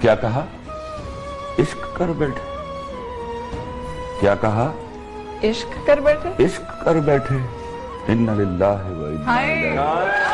کیا کہا؟ عشق کر بیٹھے۔ کیا کہا؟ عشق کر بیٹھے۔ عشق کر بیٹھے۔ ان للہ و